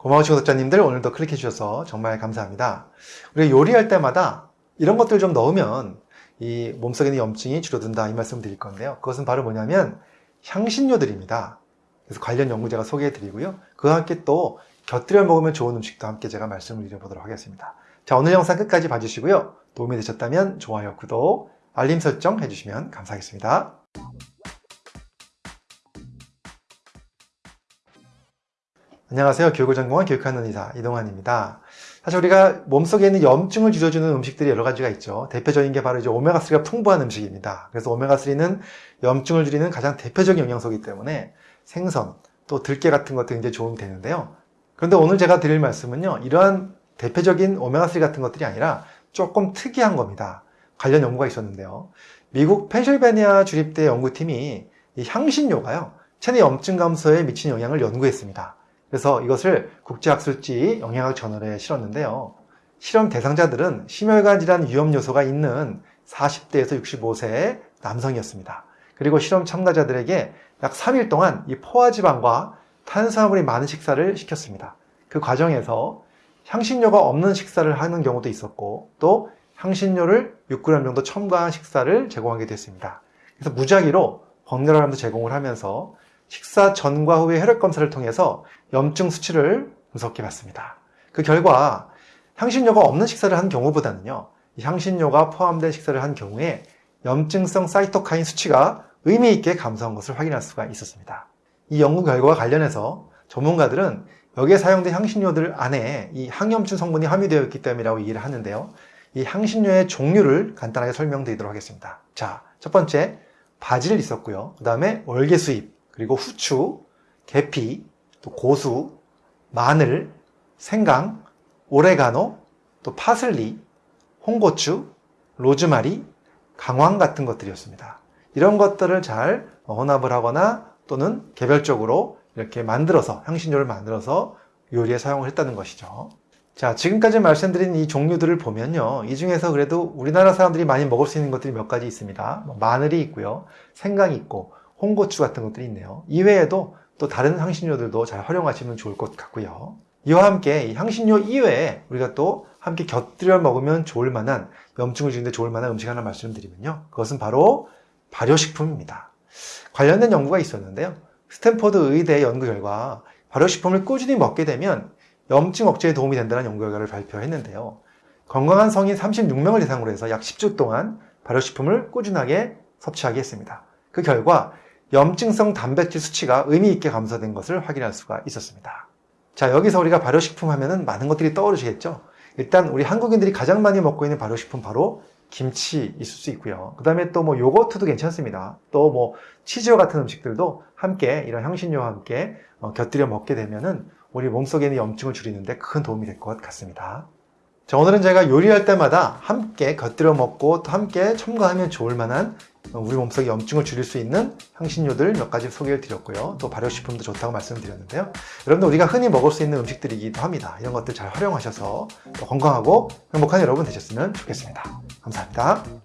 고마우신 구독자님들 오늘도 클릭해 주셔서 정말 감사합니다. 우리가 요리할 때마다 이런 것들 좀 넣으면 이 몸속에 있는 염증이 줄어든다 이 말씀 드릴 건데요. 그것은 바로 뭐냐면 향신료들입니다. 그래서 관련 연구 제가 소개해 드리고요. 그와 함께 또 곁들여 먹으면 좋은 음식도 함께 제가 말씀을 드려보도록 하겠습니다. 자 오늘 영상 끝까지 봐주시고요. 도움이 되셨다면 좋아요, 구독, 알림 설정 해주시면 감사하겠습니다. 안녕하세요. 교육을 전공한 교육하는 의사 이동환입니다. 사실 우리가 몸속에 있는 염증을 줄여주는 음식들이 여러 가지가 있죠. 대표적인 게 바로 이제 오메가3가 풍부한 음식입니다. 그래서 오메가3는 염증을 줄이는 가장 대표적인 영양소이기 때문에 생선, 또 들깨 같은 것도 굉장히 도움이 되는데요. 그런데 오늘 제가 드릴 말씀은요. 이러한 대표적인 오메가3 같은 것들이 아니라 조금 특이한 겁니다. 관련 연구가 있었는데요. 미국 펜실베니아 주립대 연구팀이 이 향신료가요. 체내 염증 감소에 미치는 영향을 연구했습니다. 그래서 이것을 국제학술지 영양학 저널에 실었는데요. 실험 대상자들은 심혈관 질환 위험 요소가 있는 40대에서 65세의 남성이었습니다. 그리고 실험 참가자들에게 약 3일 동안 이 포화지방과 탄수화물이 많은 식사를 시켰습니다. 그 과정에서 향신료가 없는 식사를 하는 경우도 있었고 또 향신료를 6g 정도 첨가한 식사를 제공하게 됐습니다. 그래서 무작위로 번갈아 가면서 제공을 하면서 식사 전과 후의 혈액 검사를 통해서 염증 수치를 분석해 봤습니다. 그 결과 향신료가 없는 식사를 한 경우보다는요, 향신료가 포함된 식사를 한 경우에 염증성 사이토카인 수치가 의미 있게 감소한 것을 확인할 수가 있었습니다. 이 연구 결과와 관련해서 전문가들은 여기에 사용된 향신료들 안에 이 항염증 성분이 함유되어 있기 때문이라고 얘기를 하는데요. 이 향신료의 종류를 간단하게 설명드리도록 하겠습니다. 자, 첫 번째 바질 있었고요. 그 다음에 월계수잎, 그리고 후추, 계피, 또 고수, 마늘, 생강, 오레가노, 또 파슬리, 홍고추, 로즈마리, 강황 같은 것들이었습니다. 이런 것들을 잘 혼합을 하거나 또는 개별적으로 이렇게 만들어서 향신료를 만들어서 요리에 사용을 했다는 것이죠. 자, 지금까지 말씀드린 이 종류들을 보면요. 이 중에서 그래도 우리나라 사람들이 많이 먹을 수 있는 것들이 몇 가지 있습니다. 뭐 마늘이 있고요. 생강이 있고 홍고추 같은 것들이 있네요. 이외에도 또 다른 향신료들도 잘 활용하시면 좋을 것 같고요. 이와 함께 향신료 이외에 우리가 또 함께 곁들여 먹으면 좋을 만한 염증을 줄이는데 좋을 만한 음식 하나 말씀드리면요. 그것은 바로 발효식품입니다. 관련된 연구가 있었는데요. 스탠퍼드 의대 연구 결과 발효식품을 꾸준히 먹게 되면 염증 억제에 도움이 된다는 연구 결과를 발표했는데요. 건강한 성인 36명을 대상으로 해서 약 10주 동안 발효식품을 꾸준하게 섭취하게 했습니다. 그 결과 염증성 단백질 수치가 의미 있게 감소된 것을 확인할 수가 있었습니다. 자, 여기서 우리가 발효식품 하면은 많은 것들이 떠오르시겠죠? 일단 우리 한국인들이 가장 많이 먹고 있는 발효식품 바로 김치 있을 수 있고요. 그 다음에 또 뭐 요거트도 괜찮습니다. 또 뭐 치즈와 같은 음식들도 함께 이런 향신료와 함께 어, 곁들여 먹게 되면은 우리 몸속에 있는 염증을 줄이는데 큰 도움이 될 것 같습니다. 자, 오늘은 제가 요리할 때마다 함께 곁들여 먹고 또 함께 첨가하면 좋을 만한 우리 몸속에 염증을 줄일 수 있는 향신료들 몇 가지 소개를 드렸고요. 또 발효식품도 좋다고 말씀드렸는데요. 여러분들 우리가 흔히 먹을 수 있는 음식들이기도 합니다. 이런 것들 잘 활용하셔서 건강하고 행복한 여러분 되셨으면 좋겠습니다. 감사합니다.